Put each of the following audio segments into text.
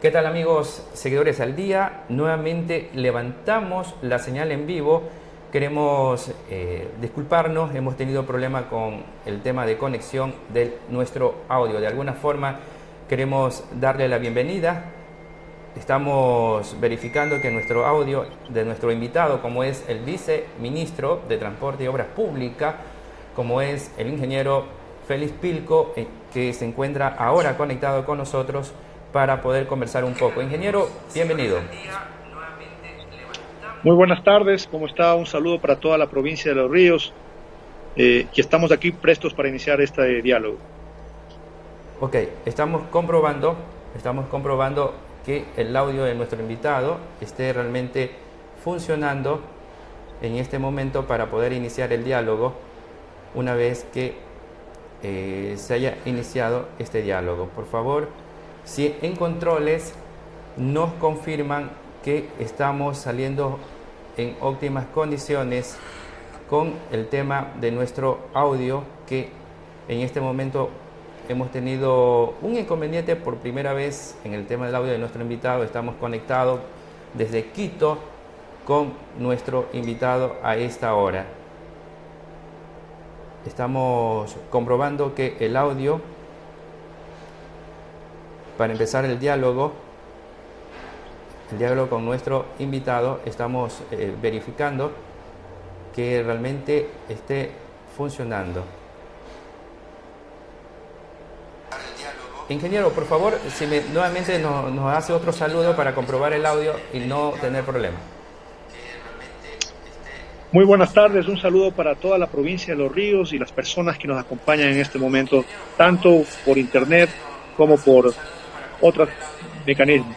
¿Qué tal amigos seguidores al día? Nuevamente levantamos la señal en vivo. Queremos eh, disculparnos, hemos tenido problema con el tema de conexión de nuestro audio. De alguna forma queremos darle la bienvenida. Estamos verificando que nuestro audio de nuestro invitado, como es el viceministro de Transporte y Obras Públicas, como es el ingeniero Félix Pilco, eh, que se encuentra ahora conectado con nosotros para poder conversar un poco. Ingeniero, bienvenido. Muy buenas tardes, ¿cómo está? Un saludo para toda la provincia de Los Ríos, eh, y estamos aquí prestos para iniciar este diálogo. Ok, estamos comprobando, estamos comprobando que el audio de nuestro invitado esté realmente funcionando en este momento para poder iniciar el diálogo una vez que eh, se haya iniciado este diálogo. Por favor, si en controles nos confirman que estamos saliendo en óptimas condiciones con el tema de nuestro audio que en este momento hemos tenido un inconveniente por primera vez en el tema del audio de nuestro invitado. Estamos conectados desde Quito con nuestro invitado a esta hora. Estamos comprobando que el audio, para empezar el diálogo, el diálogo con nuestro invitado, estamos eh, verificando que realmente esté funcionando. Ingeniero, por favor, si me, nuevamente nos, hace otro saludo para comprobar el audio y no tener problema. Muy buenas tardes, un saludo para toda la provincia de Los Ríos y las personas que nos acompañan en este momento, tanto por internet como por otros mecanismos.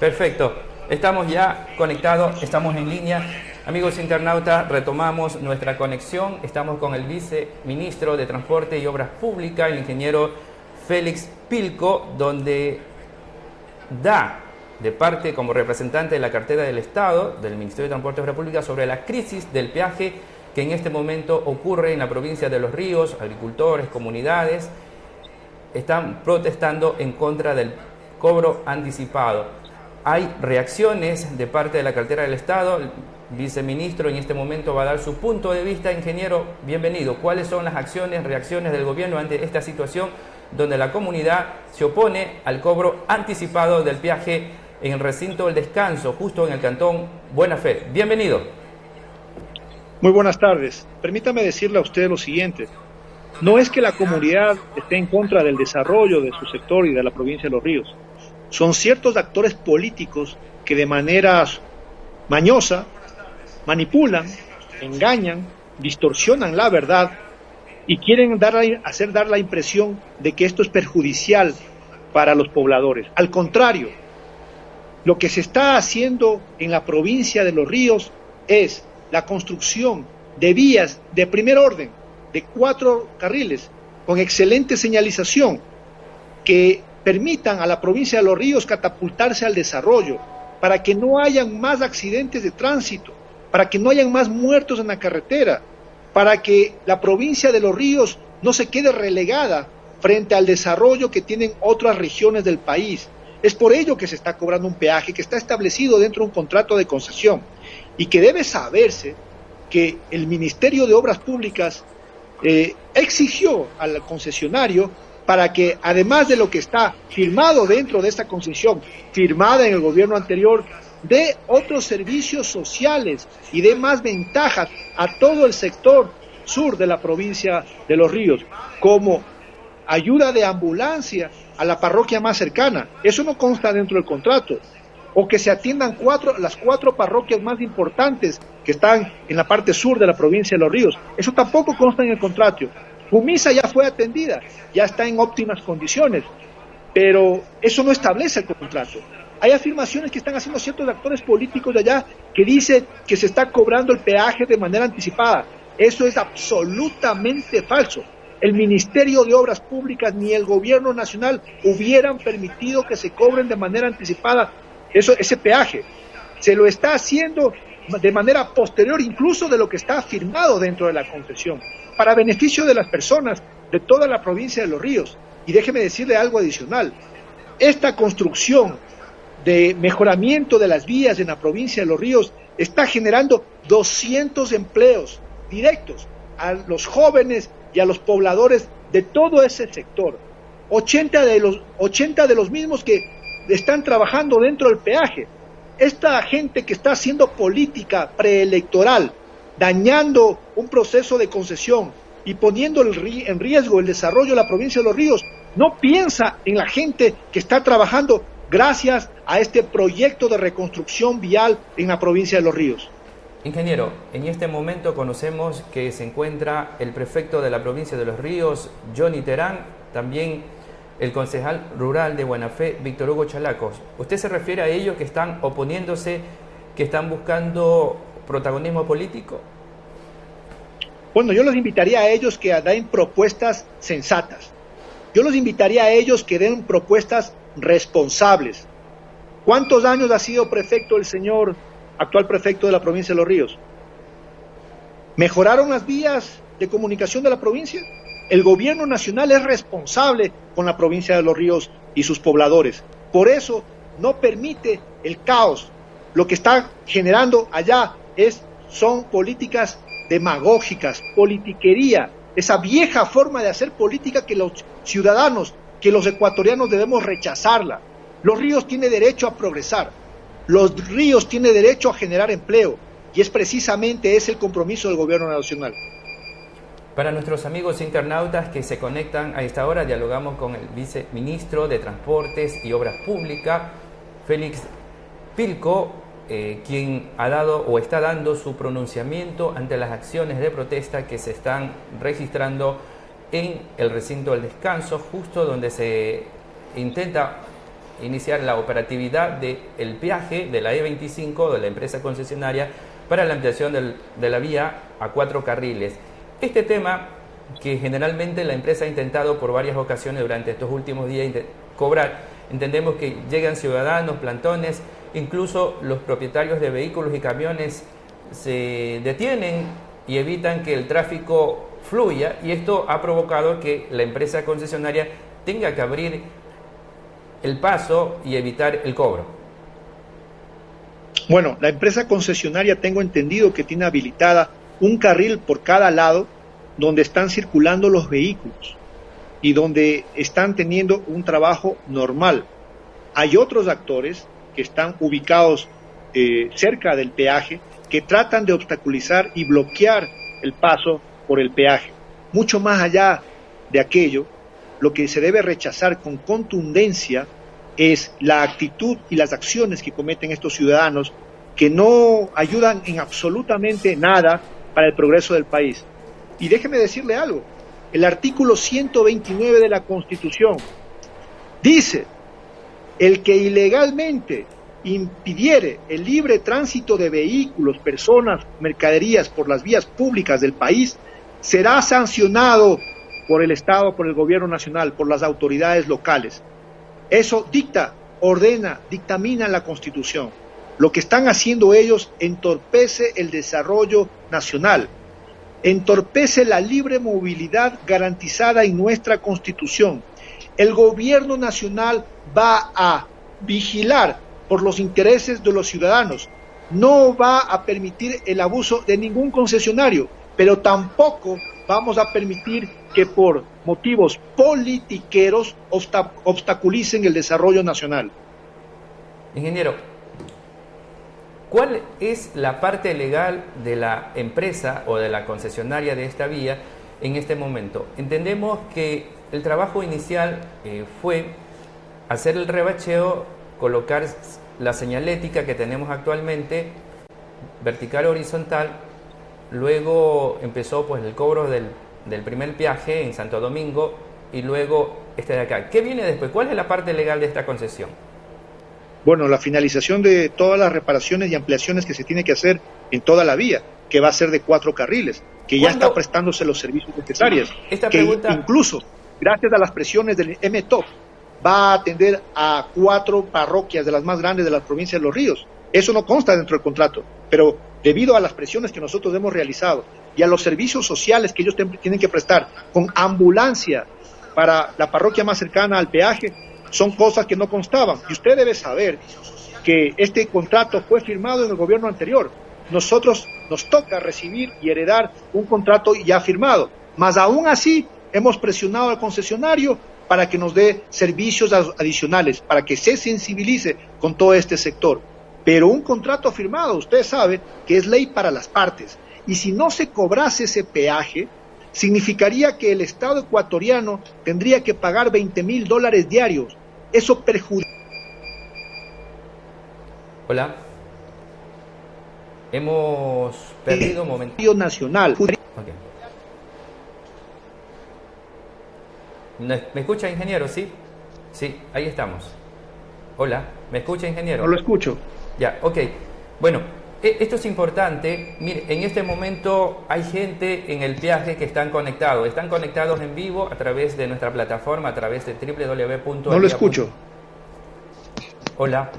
Perfecto, estamos ya conectados, estamos en línea. Amigos internautas, retomamos nuestra conexión. Estamos con el viceministro de Transporte y Obras Públicas, el ingeniero Félix Pilco, donde da de parte como representante de la cartera del Estado, del Ministerio de Transporte y Obras Públicas, sobre la crisis del peaje que en este momento ocurre en la provincia de Los Ríos, agricultores, comunidades, están protestando en contra del cobro anticipado. Hay reacciones de parte de la cartera del Estado. El viceministro en este momento va a dar su punto de vista. Ingeniero, bienvenido. ¿Cuáles son las acciones, reacciones del gobierno ante esta situación donde la comunidad se opone al cobro anticipado del viaje en el recinto del descanso, justo en el cantón Buena Fe? Bienvenido. Muy buenas tardes. Permítame decirle a usted lo siguiente. No es que la comunidad esté en contra del desarrollo de su sector y de la provincia de Los Ríos son ciertos actores políticos que de manera mañosa manipulan, engañan, distorsionan la verdad y quieren dar, hacer dar la impresión de que esto es perjudicial para los pobladores. Al contrario, lo que se está haciendo en la provincia de Los Ríos es la construcción de vías de primer orden, de cuatro carriles, con excelente señalización, que permitan a la provincia de Los Ríos catapultarse al desarrollo, para que no hayan más accidentes de tránsito, para que no hayan más muertos en la carretera, para que la provincia de Los Ríos no se quede relegada frente al desarrollo que tienen otras regiones del país. Es por ello que se está cobrando un peaje que está establecido dentro de un contrato de concesión y que debe saberse que el Ministerio de Obras Públicas eh, exigió al concesionario para que además de lo que está firmado dentro de esta concesión, firmada en el gobierno anterior, dé otros servicios sociales y dé más ventajas a todo el sector sur de la provincia de Los Ríos, como ayuda de ambulancia a la parroquia más cercana. Eso no consta dentro del contrato. O que se atiendan cuatro, las cuatro parroquias más importantes que están en la parte sur de la provincia de Los Ríos. Eso tampoco consta en el contrato. Fumisa ya fue atendida, ya está en óptimas condiciones, pero eso no establece el contrato. Hay afirmaciones que están haciendo ciertos actores políticos de allá que dicen que se está cobrando el peaje de manera anticipada. Eso es absolutamente falso. El Ministerio de Obras Públicas ni el Gobierno Nacional hubieran permitido que se cobren de manera anticipada eso, ese peaje. Se lo está haciendo de manera posterior incluso de lo que está firmado dentro de la concesión para beneficio de las personas de toda la provincia de Los Ríos. Y déjeme decirle algo adicional. Esta construcción de mejoramiento de las vías en la provincia de Los Ríos está generando 200 empleos directos a los jóvenes y a los pobladores de todo ese sector. 80 de los, 80 de los mismos que están trabajando dentro del peaje. Esta gente que está haciendo política preelectoral, dañando un proceso de concesión y poniendo en riesgo el desarrollo de la provincia de Los Ríos, no piensa en la gente que está trabajando gracias a este proyecto de reconstrucción vial en la provincia de Los Ríos. Ingeniero, en este momento conocemos que se encuentra el prefecto de la provincia de Los Ríos, Johnny Terán, también el concejal rural de Buenafé, Víctor Hugo Chalacos. ¿Usted se refiere a ellos que están oponiéndose, que están buscando protagonismo político? Bueno, yo los invitaría a ellos que den propuestas sensatas. Yo los invitaría a ellos que den propuestas responsables. ¿Cuántos años ha sido prefecto el señor actual prefecto de la provincia de Los Ríos? ¿Mejoraron las vías de comunicación de la provincia? El gobierno nacional es responsable con la provincia de Los Ríos y sus pobladores. Por eso no permite el caos. Lo que está generando allá es, son políticas demagógicas, politiquería, esa vieja forma de hacer política que los ciudadanos que los ecuatorianos debemos rechazarla. Los ríos tienen derecho a progresar, los ríos tienen derecho a generar empleo y es precisamente ese el compromiso del gobierno nacional. Para nuestros amigos internautas que se conectan a esta hora, dialogamos con el viceministro de Transportes y Obras Públicas, Félix Pilco, eh, quien ha dado o está dando su pronunciamiento ante las acciones de protesta que se están registrando en el recinto del descanso, justo donde se intenta iniciar la operatividad del el viaje de la E25 de la empresa concesionaria para la ampliación de la vía a cuatro carriles. Este tema que generalmente la empresa ha intentado por varias ocasiones durante estos últimos días cobrar, entendemos que llegan ciudadanos, plantones, incluso los propietarios de vehículos y camiones se detienen y evitan que el tráfico fluya y esto ha provocado que la empresa concesionaria tenga que abrir el paso y evitar el cobro. Bueno, la empresa concesionaria tengo entendido que tiene habilitada un carril por cada lado donde están circulando los vehículos y donde están teniendo un trabajo normal. Hay otros actores que están ubicados eh, cerca del peaje que tratan de obstaculizar y bloquear el paso por el peaje. Mucho más allá de aquello, lo que se debe rechazar con contundencia es la actitud y las acciones que cometen estos ciudadanos que no ayudan en absolutamente nada para el progreso del país. Y déjeme decirle algo, el artículo 129 de la Constitución dice, el que ilegalmente impidiere el libre tránsito de vehículos, personas, mercaderías por las vías públicas del país, será sancionado por el Estado, por el gobierno nacional, por las autoridades locales. Eso dicta, ordena, dictamina la Constitución. Lo que están haciendo ellos entorpece el desarrollo nacional, entorpece la libre movilidad garantizada en nuestra Constitución. El gobierno nacional va a vigilar por los intereses de los ciudadanos, no va a permitir el abuso de ningún concesionario pero tampoco vamos a permitir que por motivos politiqueros obstaculicen el desarrollo nacional. Ingeniero, ¿cuál es la parte legal de la empresa o de la concesionaria de esta vía en este momento? Entendemos que el trabajo inicial eh, fue hacer el rebacheo, colocar la señalética que tenemos actualmente, vertical horizontal, Luego empezó pues el cobro del, primer viaje en Santo Domingo y luego este de acá. ¿Qué viene después? ¿Cuál es la parte legal de esta concesión? Bueno, la finalización de todas las reparaciones y ampliaciones que se tiene que hacer en toda la vía, que va a ser de cuatro carriles, que ya está prestándose los servicios necesarios. Esta que incluso, gracias a las presiones del MTOP, va a atender a cuatro parroquias de las más grandes de las provincias de Los Ríos. Eso no consta dentro del contrato, pero debido a las presiones que nosotros hemos realizado y a los servicios sociales que ellos tienen que prestar con ambulancia para la parroquia más cercana al peaje, son cosas que no constaban. Y usted debe saber que este contrato fue firmado en el gobierno anterior. Nosotros nos toca recibir y heredar un contrato ya firmado. Mas aún así hemos presionado al concesionario para que nos dé servicios adicionales, para que se sensibilice con todo este sector. Pero un contrato firmado, usted sabe que es ley para las partes. Y si no se cobrase ese peaje, significaría que el Estado ecuatoriano tendría que pagar 20 mil dólares diarios. Eso perjudica. Hola. Hemos perdido un momento. Nacional. ¿Me escucha, ingeniero? Sí. Sí, ahí estamos. Hola, ¿me escucha, ingeniero? No lo escucho. Ya, ok. Bueno, esto es importante. Mire, en este momento hay gente en el viaje que están conectados. Están conectados en vivo a través de nuestra plataforma, a través de www. No lo escucho. Hola.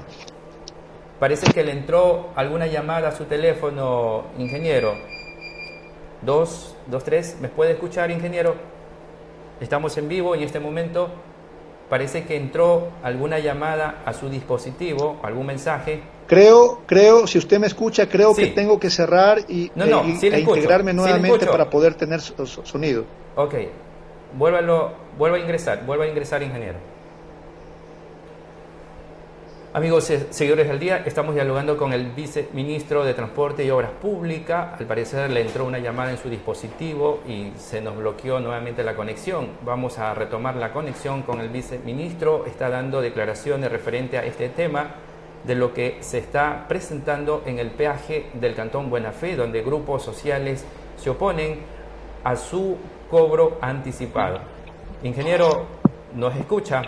Parece que le entró alguna llamada a su teléfono, ingeniero. Dos, dos, tres. ¿Me puede escuchar, ingeniero? Estamos en vivo en este momento. Parece que entró alguna llamada a su dispositivo, algún mensaje. Creo, creo, si usted me escucha, creo que tengo que cerrar y, no, no, e, e integrarme nuevamente para poder tener sonido. Ok, vuélvalo, vuelva a ingresar, vuelva a ingresar, ingeniero. Amigos seguidores del día, estamos dialogando con el viceministro de Transporte y Obras Públicas. Al parecer le entró una llamada en su dispositivo y se nos bloqueó nuevamente la conexión. Vamos a retomar la conexión con el viceministro. Está dando declaraciones referente a este tema de lo que se está presentando en el peaje del Cantón Buena Fe, donde grupos sociales se oponen a su cobro anticipado. Ingeniero, ¿nos escucha?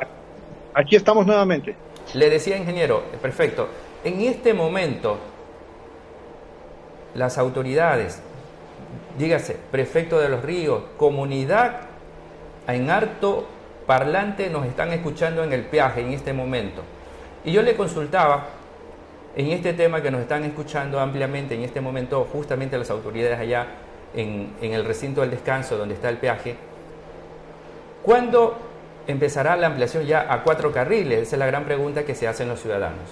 Aquí estamos nuevamente. Le decía, ingeniero, perfecto, en este momento las autoridades, dígase, prefecto de los ríos, comunidad en harto parlante nos están escuchando en el peaje en este momento. Y yo le consultaba en este tema que nos están escuchando ampliamente en este momento justamente las autoridades allá en, en el recinto del descanso donde está el peaje, ¿cuándo empezará la ampliación ya a cuatro carriles? Esa es la gran pregunta que se hacen los ciudadanos.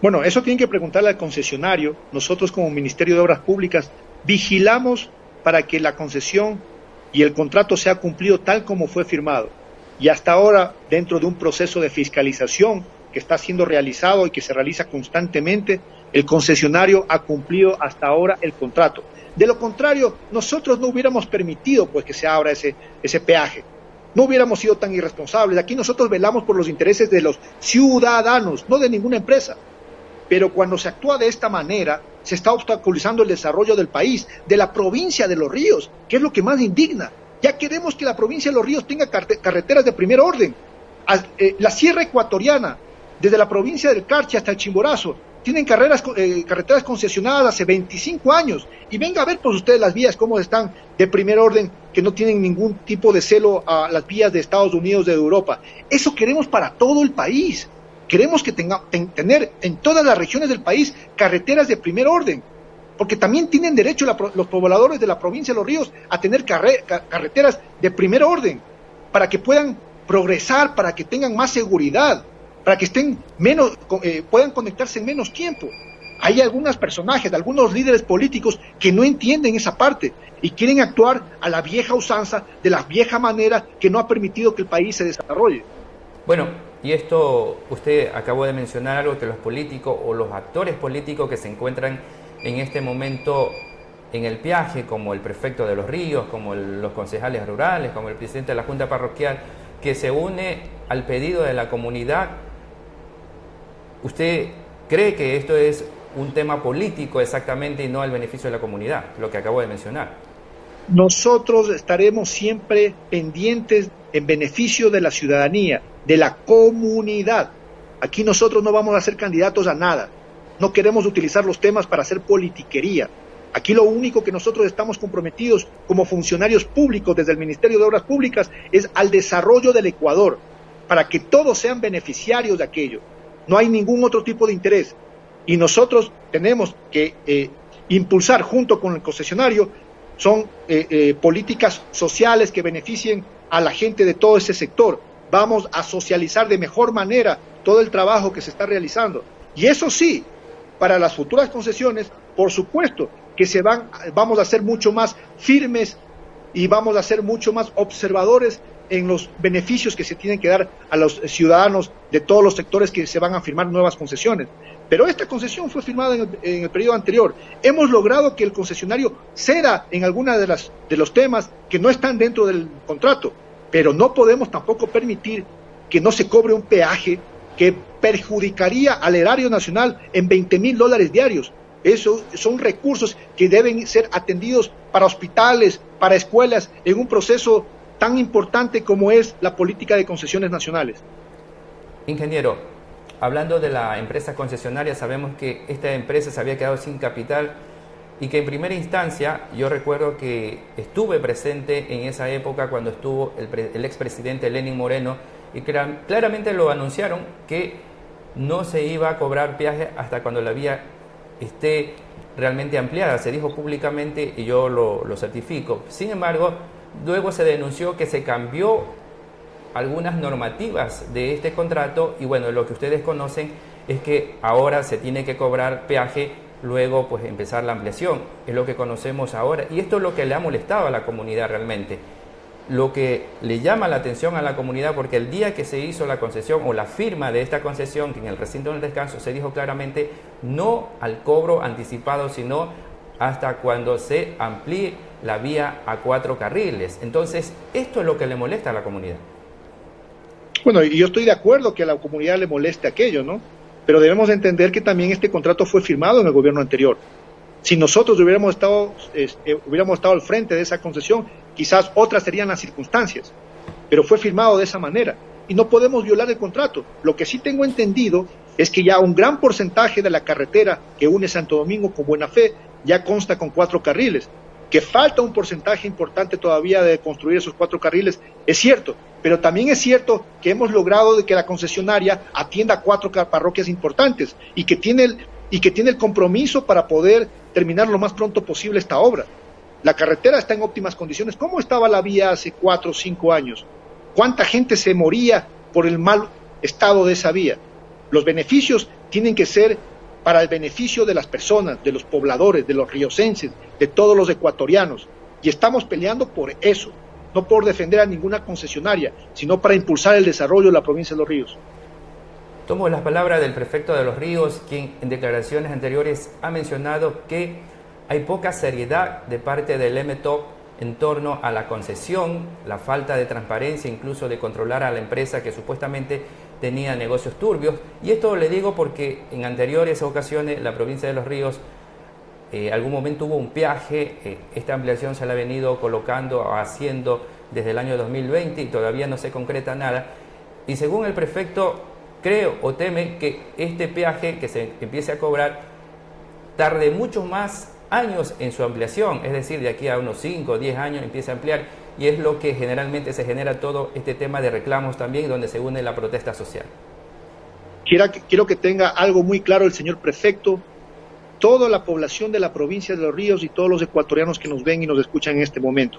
Bueno, eso tienen que preguntarle al concesionario. Nosotros como Ministerio de Obras Públicas vigilamos para que la concesión y el contrato sea cumplido tal como fue firmado. Y hasta ahora, dentro de un proceso de fiscalización que está siendo realizado y que se realiza constantemente, el concesionario ha cumplido hasta ahora el contrato. De lo contrario, nosotros no hubiéramos permitido pues que se abra ese, ese peaje no hubiéramos sido tan irresponsables. Aquí nosotros velamos por los intereses de los ciudadanos, no de ninguna empresa. Pero cuando se actúa de esta manera, se está obstaculizando el desarrollo del país, de la provincia de los ríos, que es lo que más indigna. Ya queremos que la provincia de los ríos tenga carreteras de primer orden. Eh, la sierra ecuatoriana, desde la provincia del Carchi hasta el Chimborazo, tienen carreras, eh, carreteras concesionadas hace 25 años. Y venga a ver por ustedes las vías, cómo están de primer orden, que no tienen ningún tipo de celo a las vías de Estados Unidos, de Europa. Eso queremos para todo el país. Queremos que tenga, tener en todas las regiones del país carreteras de primer orden. Porque también tienen derecho los pobladores de la provincia de Los Ríos a tener carreteras de primer orden, para que puedan progresar, para que tengan más seguridad para que estén menos, eh, puedan conectarse en menos tiempo. Hay algunos personajes, algunos líderes políticos que no entienden esa parte y quieren actuar a la vieja usanza, de la vieja manera que no ha permitido que el país se desarrolle. Bueno, y esto usted acabó de mencionar algo que los políticos o los actores políticos que se encuentran en este momento en el viaje, como el prefecto de los ríos, como los concejales rurales, como el presidente de la Junta Parroquial, que se une al pedido de la comunidad ¿Usted cree que esto es un tema político exactamente y no al beneficio de la comunidad, lo que acabo de mencionar? Nosotros estaremos siempre pendientes en beneficio de la ciudadanía, de la comunidad. Aquí nosotros no vamos a ser candidatos a nada. No queremos utilizar los temas para hacer politiquería. Aquí lo único que nosotros estamos comprometidos como funcionarios públicos desde el Ministerio de Obras Públicas es al desarrollo del Ecuador, para que todos sean beneficiarios de aquello. No hay ningún otro tipo de interés. Y nosotros tenemos que eh, impulsar junto con el concesionario son eh, eh, políticas sociales que beneficien a la gente de todo ese sector. Vamos a socializar de mejor manera todo el trabajo que se está realizando. Y eso sí, para las futuras concesiones, por supuesto que se van, vamos a ser mucho más firmes y vamos a ser mucho más observadores en los beneficios que se tienen que dar a los ciudadanos de todos los sectores que se van a firmar nuevas concesiones. Pero esta concesión fue firmada en el, periodo anterior. Hemos logrado que el concesionario ceda en alguna de, las, de los temas que no están dentro del contrato, pero no podemos tampoco permitir que no se cobre un peaje que perjudicaría al erario nacional en 20 mil dólares diarios. Esos son recursos que deben ser atendidos para hospitales, para escuelas, en un proceso tan importante como es la política de concesiones nacionales. Ingeniero, hablando de la empresa concesionaria, sabemos que esta empresa se había quedado sin capital y que en primera instancia yo recuerdo que estuve presente en esa época cuando estuvo el, el expresidente Lenin Moreno y claramente lo anunciaron que no se iba a cobrar peaje hasta cuando la vía esté realmente ampliada. Se dijo públicamente y yo lo, lo certifico. Sin embargo, luego se denunció que se cambió algunas normativas de este contrato y bueno, lo que ustedes conocen es que ahora se tiene que cobrar peaje luego pues empezar la ampliación, es lo que conocemos ahora. Y esto es lo que le ha molestado a la comunidad realmente. Lo que le llama la atención a la comunidad, porque el día que se hizo la concesión o la firma de esta concesión, que en el recinto del descanso se dijo claramente no al cobro anticipado, sino hasta cuando se amplíe la vía a cuatro carriles. Entonces, esto es lo que le molesta a la comunidad. Bueno, y yo estoy de acuerdo que a la comunidad le moleste aquello, ¿no? Pero debemos entender que también este contrato fue firmado en el gobierno anterior. Si nosotros hubiéramos estado, este, hubiéramos estado al frente de esa concesión, quizás otras serían las circunstancias, pero fue firmado de esa manera y no podemos violar el contrato. Lo que sí tengo entendido es que ya un gran porcentaje de la carretera que une Santo Domingo con Buena Fe ya consta con cuatro carriles. Que falta un porcentaje importante todavía de construir esos cuatro carriles, es cierto, pero también es cierto que hemos logrado de que la concesionaria atienda cuatro parroquias importantes y que tiene el, y que tiene el compromiso para poder terminar lo más pronto posible esta obra. La carretera está en óptimas condiciones. ¿Cómo estaba la vía hace cuatro o cinco años? ¿Cuánta gente se moría por el mal estado de esa vía? Los beneficios tienen que ser para el beneficio de las personas, de los pobladores, de los riocenses, de todos los ecuatorianos. Y estamos peleando por eso, no por defender a ninguna concesionaria, sino para impulsar el desarrollo de la provincia de Los Ríos. Tomo las palabras del prefecto de Los Ríos, quien en declaraciones anteriores ha mencionado que hay poca seriedad de parte del MTOP en torno a la concesión, la falta de transparencia, incluso de controlar a la empresa que supuestamente tenía negocios turbios. Y esto le digo porque en anteriores ocasiones la provincia de Los Ríos eh, algún momento hubo un peaje, eh, esta ampliación se la ha venido colocando haciendo desde el año 2020 y todavía no se concreta nada. Y según el prefecto, creo o teme que este peaje que se empiece a cobrar tarde mucho más años en su ampliación, es decir, de aquí a unos 5 o 10 años empieza a ampliar y es lo que generalmente se genera todo este tema de reclamos también, donde se une la protesta social. Quiero que, quiero que tenga algo muy claro el señor prefecto, toda la población de la provincia de Los Ríos y todos los ecuatorianos que nos ven y nos escuchan en este momento.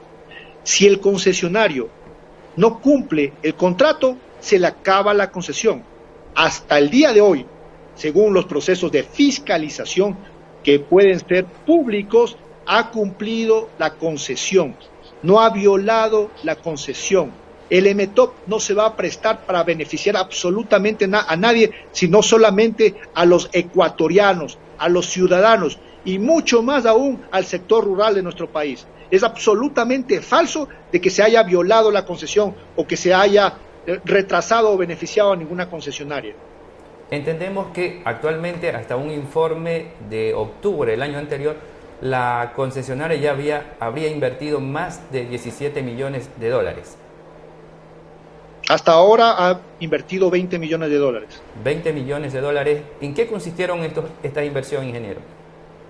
Si el concesionario no cumple el contrato, se le acaba la concesión. Hasta el día de hoy, según los procesos de fiscalización, que pueden ser públicos, ha cumplido la concesión, no ha violado la concesión. El MTOP no se va a prestar para beneficiar absolutamente a nadie, sino solamente a los ecuatorianos, a los ciudadanos y mucho más aún al sector rural de nuestro país. Es absolutamente falso de que se haya violado la concesión o que se haya eh, retrasado o beneficiado a ninguna concesionaria. Entendemos que actualmente, hasta un informe de octubre del año anterior, la concesionaria ya había, habría invertido más de 17 millones de dólares. Hasta ahora ha invertido 20 millones de dólares. 20 millones de dólares. ¿En qué consistieron estos, esta inversión, ingeniero?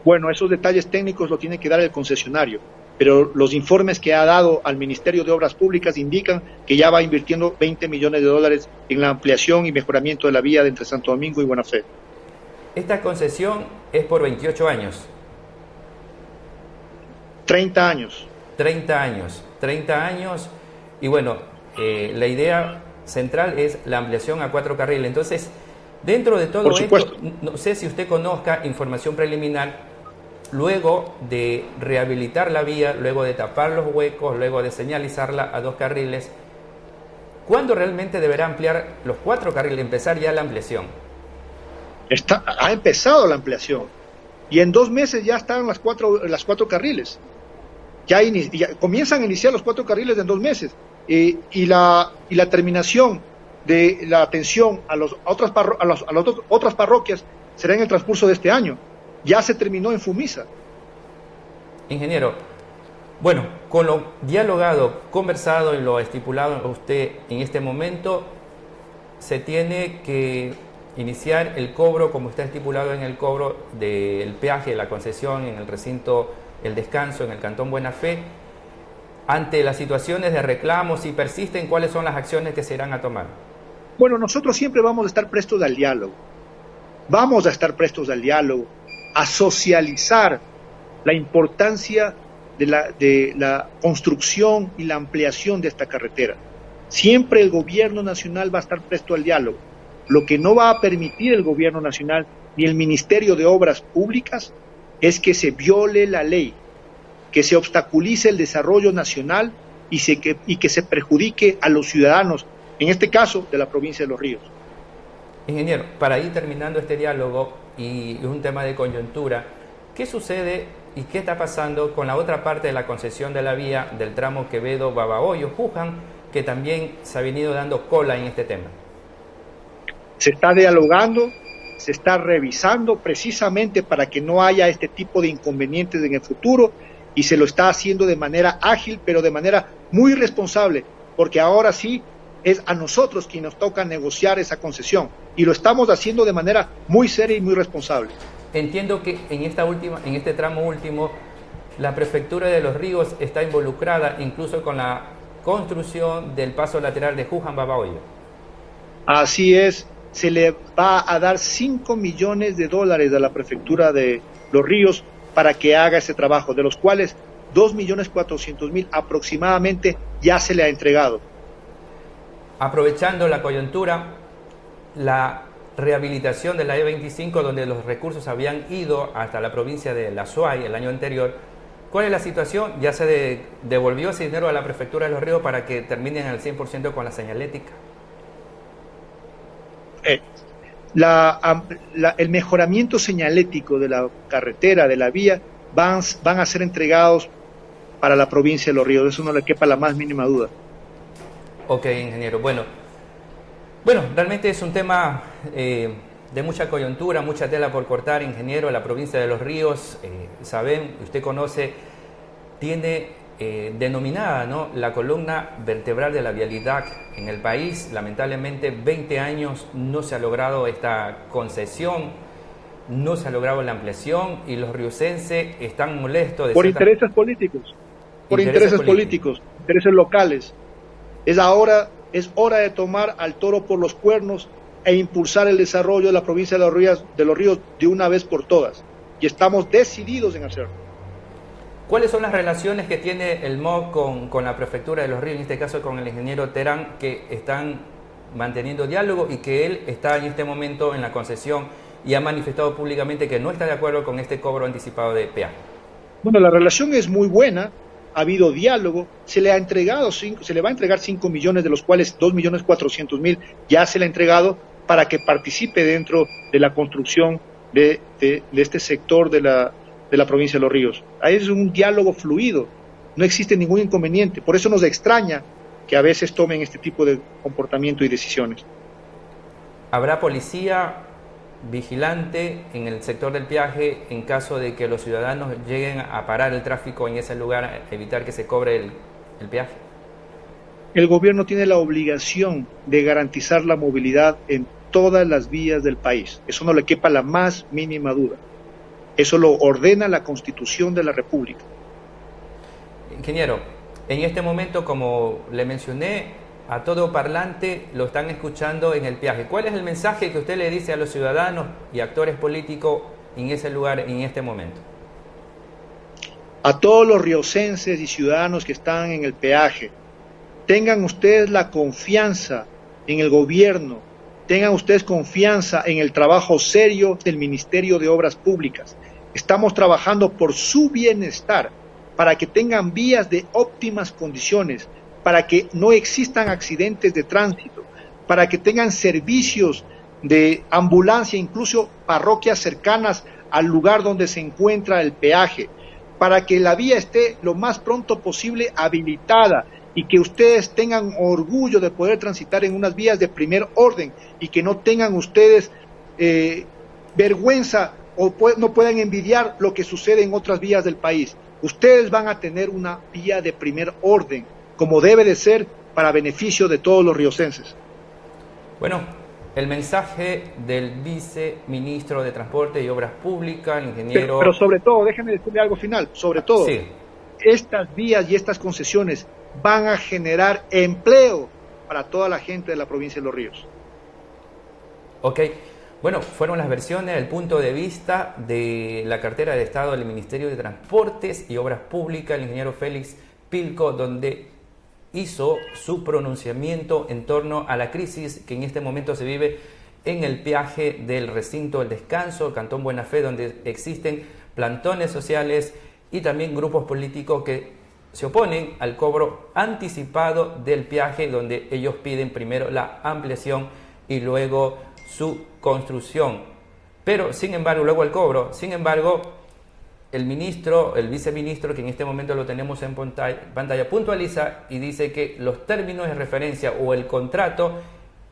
Bueno, esos detalles técnicos lo tiene que dar el concesionario pero los informes que ha dado al Ministerio de Obras Públicas indican que ya va invirtiendo 20 millones de dólares en la ampliación y mejoramiento de la vía de entre Santo Domingo y Buena Fe. Esta concesión es por 28 años. 30 años. 30 años, 30 años. Y bueno, eh, la idea central es la ampliación a cuatro carriles. Entonces, dentro de todo esto, no sé si usted conozca información preliminar, luego de rehabilitar la vía, luego de tapar los huecos, luego de señalizarla a dos carriles, ¿cuándo realmente deberá ampliar los cuatro carriles, empezar ya la ampliación? Está, ha empezado la ampliación y en dos meses ya están las cuatro, las cuatro carriles. Ya, comienzan a iniciar los cuatro carriles en dos meses eh, y, la, y la terminación de la atención a, los, otras, a, las otras parroquias será en el transcurso de este año. Ya se terminó en Fumisa. Ingeniero, bueno, con lo dialogado, conversado y lo estipulado usted en este momento, se tiene que iniciar el cobro como está estipulado en el cobro del peaje de la concesión en el recinto El Descanso, en el Cantón Buena Fe, ante las situaciones de reclamos, si persisten, ¿cuáles son las acciones que se irán a tomar? Bueno, nosotros siempre vamos a estar prestos al diálogo. Vamos a estar prestos al diálogo, a socializar la importancia de la, de la construcción y la ampliación de esta carretera. Siempre el gobierno nacional va a estar presto al diálogo. Lo que no va a permitir el gobierno nacional ni el Ministerio de Obras Públicas es que se viole la ley, que se obstaculice el desarrollo nacional y, se, que, y que se perjudique a los ciudadanos, en este caso de la provincia de Los Ríos. Ingeniero, para ir terminando este diálogo y un tema de coyuntura, ¿qué sucede y qué está pasando con la otra parte de la concesión de la vía del tramo Quevedo-Babahoyo-Juján, que también se ha venido dando cola en este tema? Se está dialogando, se está revisando precisamente para que no haya este tipo de inconvenientes en el futuro y se lo está haciendo de manera ágil, pero de manera muy responsable, porque ahora sí es a nosotros quien nos toca negociar esa concesión y lo estamos haciendo de manera muy seria y muy responsable. Entiendo que en esta última, en este tramo último, la prefectura de Los Ríos está involucrada incluso con la construcción del paso lateral de Juján Babahoyo. Así es, se le va a dar 5 millones de dólares a la prefectura de Los Ríos para que haga ese trabajo, de los cuales 2 millones 400 mil aproximadamente ya se le ha entregado. Aprovechando la coyuntura, la rehabilitación de la E25, donde los recursos habían ido hasta la provincia de La Suay el año anterior, ¿cuál es la situación? ¿Ya se devolvió ese dinero a la prefectura de Los Ríos para que terminen al 100% con la señalética? Eh, el mejoramiento señalético de la carretera, de la vía, van, a ser entregados para la provincia de Los Ríos. Eso no le quepa la más mínima duda. Ok, ingeniero. Bueno, bueno realmente es un tema eh, de mucha coyuntura, mucha tela por cortar, ingeniero. La provincia de Los Ríos, eh, saben, usted conoce, tiene eh, denominada ¿no? la columna vertebral de la vialidad en el país. Lamentablemente 20 años no se ha logrado esta concesión, no se ha logrado la ampliación y los riocenses están molestos. por intereses políticos, por intereses, políticos. intereses locales. Es ahora, es hora de tomar al toro por los cuernos e impulsar el desarrollo de la provincia de los ríos de, los ríos de una vez por todas. Y estamos decididos en hacerlo. ¿Cuáles son las relaciones que tiene el MOC con, la Prefectura de los Ríos, en este caso con el ingeniero Terán, que están manteniendo diálogo y que él está en este momento en la concesión y ha manifestado públicamente que no está de acuerdo con este cobro anticipado de peaje? Bueno, la relación es muy buena, ha habido diálogo, se le ha entregado cinco, se le va a entregar 5 millones, de los cuales 2 millones 400 mil ya se le ha entregado para que participe dentro de la construcción de este sector de la, de la provincia de Los Ríos. Ahí es un diálogo fluido, no existe ningún inconveniente. Por eso nos extraña que a veces tomen este tipo de comportamiento y decisiones. ¿Habrá policía vigilante en el sector del viaje en caso de que los ciudadanos lleguen a parar el tráfico en ese lugar, evitar que se cobre el, el peaje? El gobierno tiene la obligación de garantizar la movilidad en todas las vías del país. Eso no le quepa la más mínima duda. Eso lo ordena la Constitución de la República. Ingeniero, en este momento, como le mencioné, a todo parlante lo están escuchando en el viaje. ¿Cuál es el mensaje que usted le dice a los ciudadanos y actores políticos en ese lugar, en este momento? A todos los riocenses y ciudadanos que están en el peaje, tengan ustedes la confianza en el gobierno, tengan ustedes confianza en el trabajo serio del Ministerio de Obras Públicas. Estamos trabajando por su bienestar, para que tengan vías de óptimas condiciones, para que no existan accidentes de tránsito, para que tengan servicios de ambulancia, incluso parroquias cercanas al lugar donde se encuentra el peaje, para que la vía esté lo más pronto posible habilitada y que ustedes tengan orgullo de poder transitar en unas vías de primer orden y que no tengan ustedes eh, vergüenza o no puedan envidiar lo que sucede en otras vías del país. Ustedes van a tener una vía de primer orden, como debe de ser para beneficio de todos los riocenses. Bueno, el mensaje del viceministro de Transporte y Obras Públicas, el ingeniero... Pero, sobre todo, déjenme decirle algo final, sobre todo, estas vías y estas concesiones van a generar empleo para toda la gente de la provincia de Los Ríos. Ok, bueno, fueron las versiones, el punto de vista de la cartera de Estado del Ministerio de Transportes y Obras Públicas, el ingeniero Félix Pilco, donde hizo su pronunciamiento en torno a la crisis que en este momento se vive en el peaje del recinto del descanso, Cantón Buena Fe, donde existen plantones sociales y también grupos políticos que se oponen al cobro anticipado del peaje, donde ellos piden primero la ampliación y luego su construcción. Pero, sin embargo, luego el cobro, sin embargo, el ministro, el viceministro, que en este momento lo tenemos en pantalla, puntualiza y dice que los términos de referencia o el contrato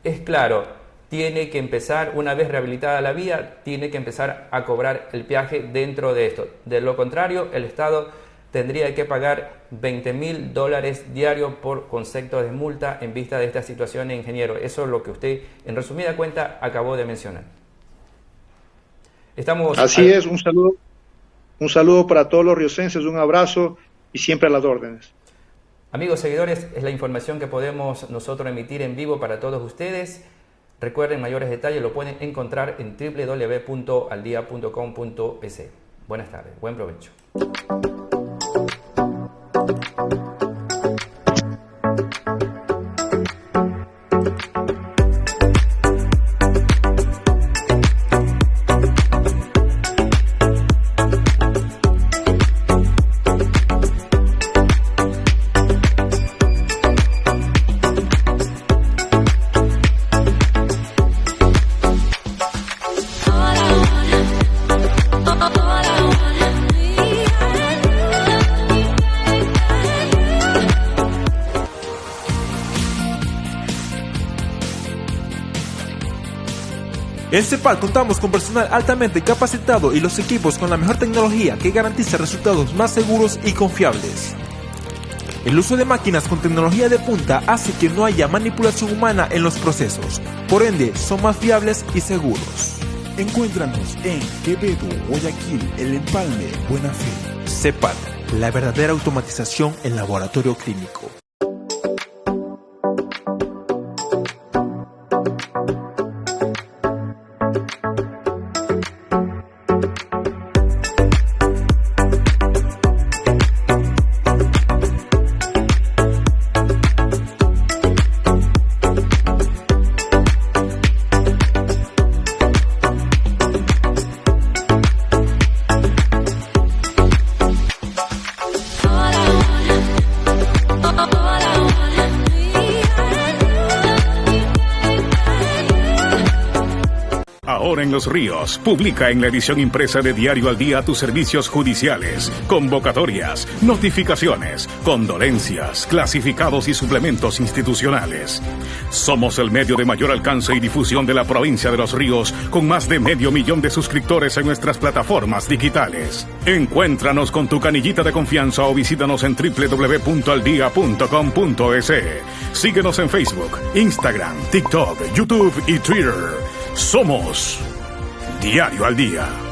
es claro, tiene que empezar, una vez rehabilitada la vía, tiene que empezar a cobrar el peaje dentro de esto. De lo contrario, el Estado tendría que pagar 20 mil dólares diarios por concepto de multa en vista de esta situación, ingeniero. Eso es lo que usted, en resumida cuenta, acabó de mencionar. Estamos Así es, un saludo un saludo para todos los riocenses, un abrazo y siempre a las órdenes. Amigos seguidores, es la información que podemos nosotros emitir en vivo para todos ustedes. Recuerden mayores detalles, lo pueden encontrar en www.aldia.com.es. Buenas tardes, buen provecho. En CEPAL contamos con personal altamente capacitado y los equipos con la mejor tecnología que garantiza resultados más seguros y confiables. El uso de máquinas con tecnología de punta hace que no haya manipulación humana en los procesos, por ende son más fiables y seguros. Encuéntranos en Quevedo, Guayaquil, El Empalme, Buena Fe. CEPAL, la verdadera automatización en laboratorio clínico. En los Ríos publica en la edición impresa de Diario al Día tus servicios judiciales, convocatorias, notificaciones, condolencias, clasificados y suplementos institucionales. Somos el medio de mayor alcance y difusión de la provincia de los Ríos con más de medio millón de suscriptores en nuestras plataformas digitales. Encuéntranos con tu canillita de confianza o visítanos en www.aldia.com.es. Síguenos en Facebook, Instagram, TikTok, YouTube y Twitter. Somos Diario al Día.